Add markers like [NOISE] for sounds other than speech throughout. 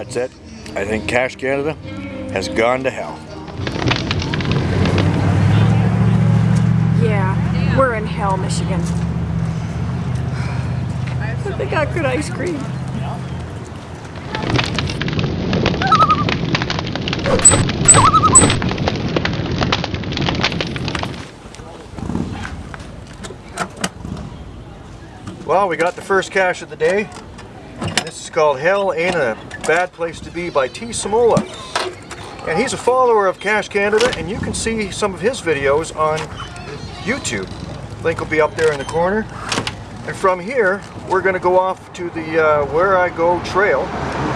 That's it. I think Cache Canada has gone to hell. Yeah, we're in hell, Michigan. But they got good ice cream. Well, we got the first cache of the day. This is called Hell Ain't a Bad Place to Be by T. Samola. And he's a follower of Cache Canada, and you can see some of his videos on YouTube. Link will be up there in the corner. And from here, we're going to go off to the uh, Wherigo trail.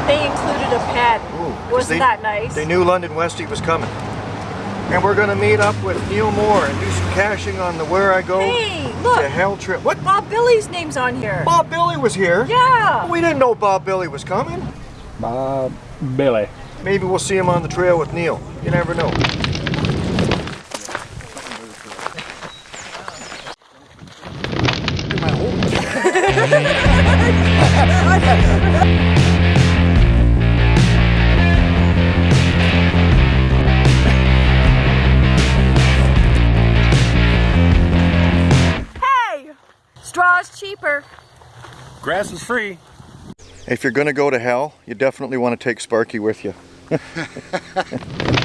They included a pad. Ooh, Wasn't they- that nice? They knew London Westie was coming. And we're going to meet up with Neil Moore and do some caching on the Wherigo Hey, look! to Hell trip. What? Bob Billy's name's on here. Bob Billy was here? Yeah. We didn't know Bob Billy was coming. Bob Billy. Maybe we'll see him on the trail with Neil. You never know. Hey! Straw's cheaper. Grass is free. If you're going to go to hell, you definitely want to take Sparky with you. [LAUGHS] [LAUGHS]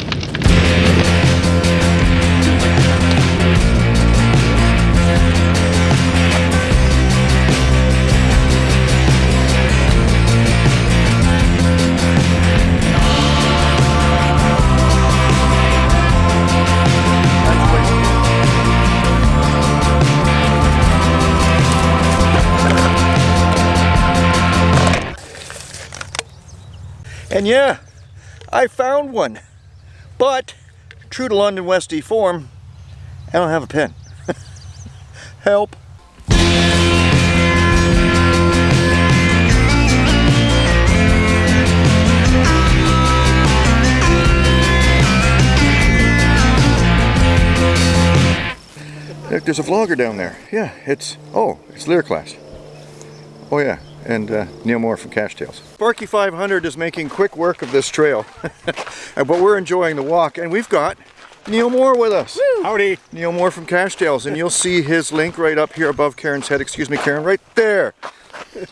And yeah, I found one. But, true to London Westie form, I don't have a pen. [LAUGHS] Help. Look, there's a vlogger down there. Yeah, it's, oh, it's Lear Class. Oh yeah, and uh, Neil Moore from Cache Tales. Sparky 500 is making quick work of this trail, [LAUGHS] but we're enjoying the walk, and we've got Neil Moore with us. Howdy. Neil Moore from Cache Tales, and you'll see his link right up here above Karen's head. Excuse me, Karen, right there. [LAUGHS]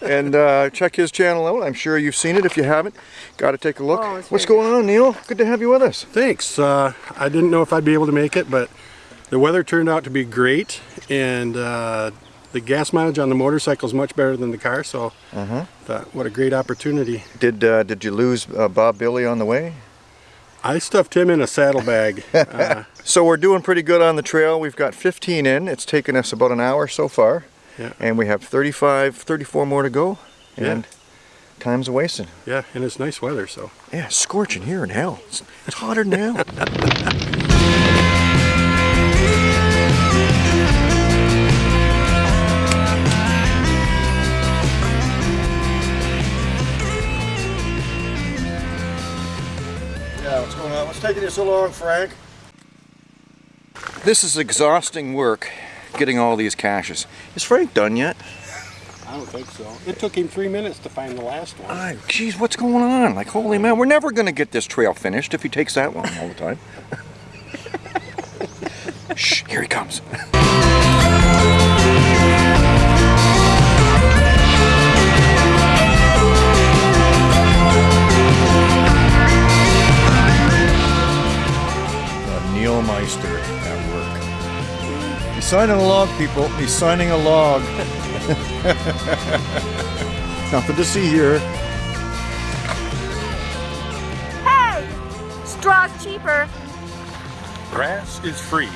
And uh, check his channel out. I'm sure you've seen it. If you haven't, got to take a look. Oh, What's going on, Neil? Good to have you with us. Thanks. Uh, I didn't know if I'd be able to make it, but the weather turned out to be great, and uh, the gas mileage on the motorcycle is much better than the car. So, thought, what a great opportunity. Did uh, did you lose uh, Bob Billy on the way? I stuffed him in a saddlebag. [LAUGHS] uh, So we're doing pretty good on the trail. We've got 15 in. It's taken us about an hour so far. Yeah. And we have 35, 34 more to go. Yeah. And time's a wasting. yeah, and it's nice weather, so. Yeah, scorching here in hell. It's, it's hotter than hell. [LAUGHS] what's going on? What's taking you so long, Frank? This is exhausting work, getting all these caches. Is Frank done yet? I don't think so. It took him three minutes to find the last one. Ah, geez, what's going on? Like, holy man, we're never going to get this trail finished if he takes that long all the time. [LAUGHS] Shh, here he comes. [LAUGHS] Neil Meister at work. He's signing a log, people. He's signing a log. [LAUGHS] Nothing to see here. Hey! Straw's cheaper. Grass is free.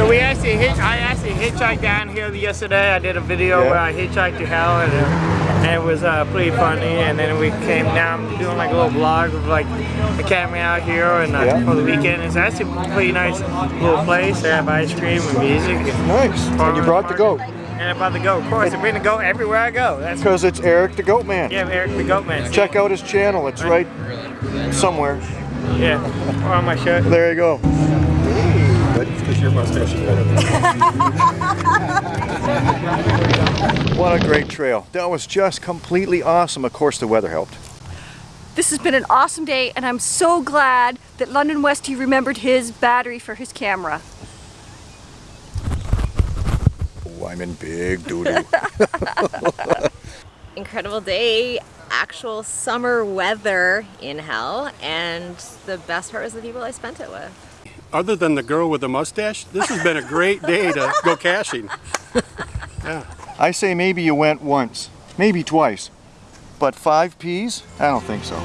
So we actually hitch, I actually hitchhiked down here yesterday. I did a video Yeah. where I hitchhiked to hell and, uh, and it was uh, pretty funny. And then we came down doing like a little vlog of like the camping out here and uh, Yeah. for the weekend. It's actually a pretty nice little place. They have ice cream and music. And, Nice. And you brought the goat. And I brought the goat, of course. I bring the goat everywhere I go. That's Because it's Eric the Goat Man. yeah, Eric the goat man. Check out his channel. It's right somewhere. Yeah, or on my shirt. There you go. Because your mustache is better than What a great trail. That was just completely awesome. Of course, the weather helped. This has been an awesome day, and I'm so glad that London Westy remembered his battery for his camera. Oh, I'm in big doo-doo. [LAUGHS] incredible day, actual summer weather in hell, and the best part was the people I spent it with. Other than the girl with the mustache, this has been a great day to go caching. I say maybe you went once, maybe twice. But five P's? I don't think so.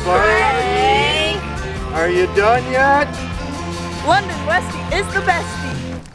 Sparky, are you done yet? London Westy is the best